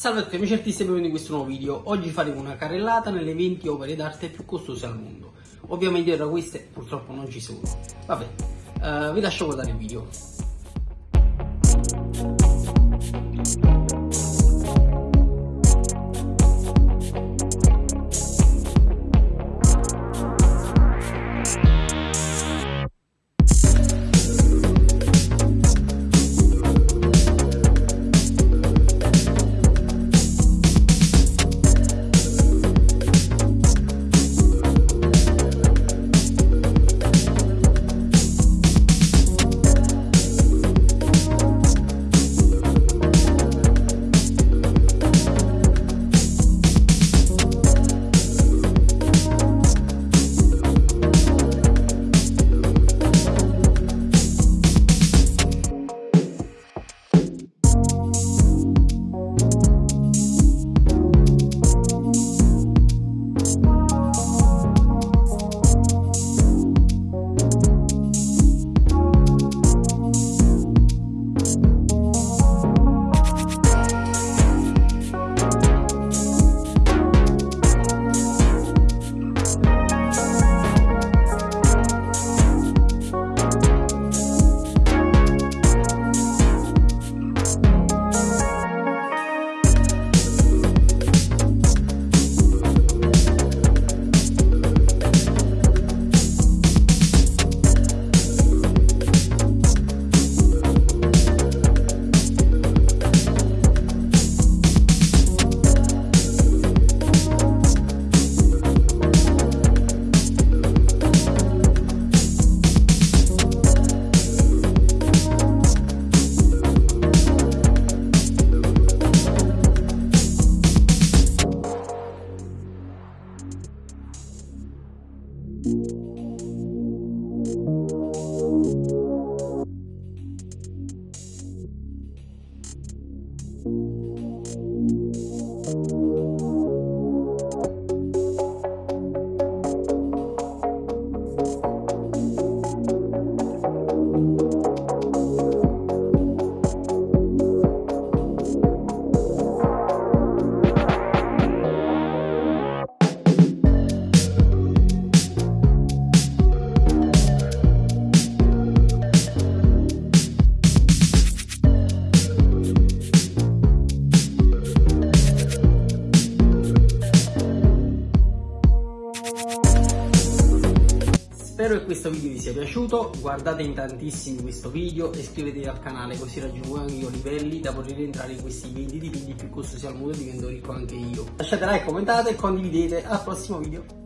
Salve a tutti amici artisti e benvenuti in questo nuovo video. Oggi faremo una carrellata nelle 20 opere d'arte più costose al mondo. Ovviamente tra queste purtroppo non ci sono. Vabbè, uh, vi lascio guardare il video. Spero che questo video vi sia piaciuto, guardate in tantissimi questo video e iscrivetevi al canale così raggiungo anche io livelli da poter entrare in questi 20 dipinti più costosi al mondo e divento ricco anche io. Lasciate like, commentate e condividete, al prossimo video.